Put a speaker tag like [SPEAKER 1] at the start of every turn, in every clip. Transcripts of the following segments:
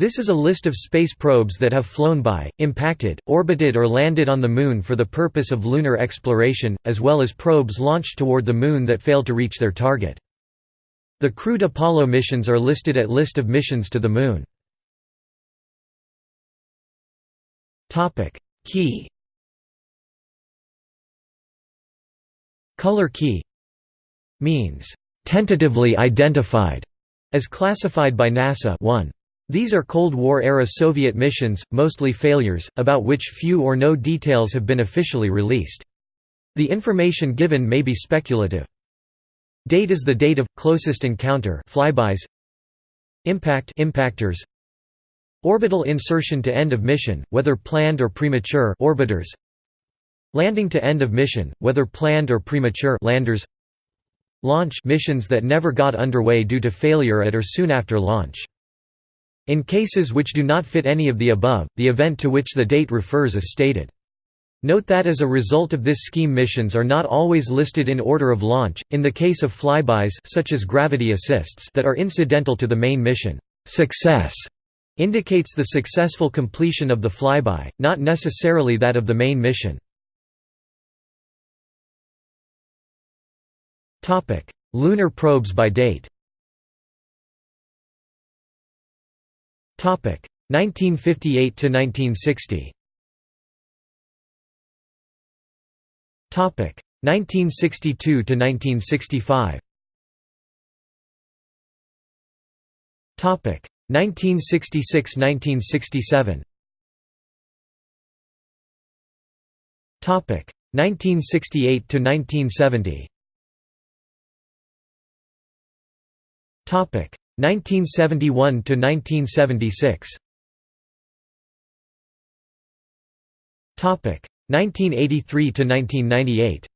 [SPEAKER 1] This is a list of space probes that have flown by, impacted, orbited or landed on the Moon for the purpose of lunar exploration, as well as probes launched toward the Moon that failed to reach their target. The crewed Apollo missions are listed at List of missions to the Moon. Key Color key means tentatively identified as classified by NASA 1. These are Cold War-era Soviet missions, mostly failures, about which few or no details have been officially released. The information given may be speculative. Date is the date of closest encounter flybys. Impact impactors. Orbital insertion to end of mission, whether planned or premature orbiters. Landing to end of mission, whether planned or premature landers. Launch missions that never got underway due to failure at or soon after launch. In cases which do not fit any of the above, the event to which the date refers is stated. Note that as a result of this scheme missions are not always listed in order of launch, in the case of flybys such as gravity assists that are incidental to the main mission. Success indicates the successful completion of the flyby, not necessarily that of the main mission. Lunar probes by date. 1958 to 1960. Topic: 1962 to 1965. Topic: 1966–1967. Topic: 1968 to 1970. Topic 1971 to 1976. Topic 1983 to 1998.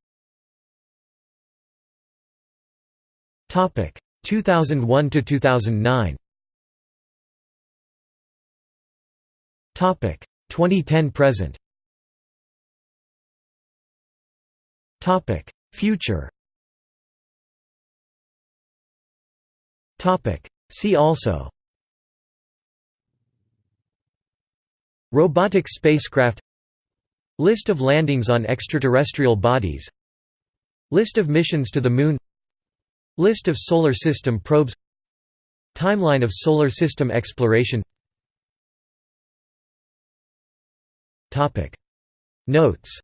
[SPEAKER 1] Topic 2001 to 2009. Topic 2010 present. Topic Future See also Robotic spacecraft List of landings on extraterrestrial bodies List of missions to the Moon List of Solar System probes Timeline of Solar System exploration Notes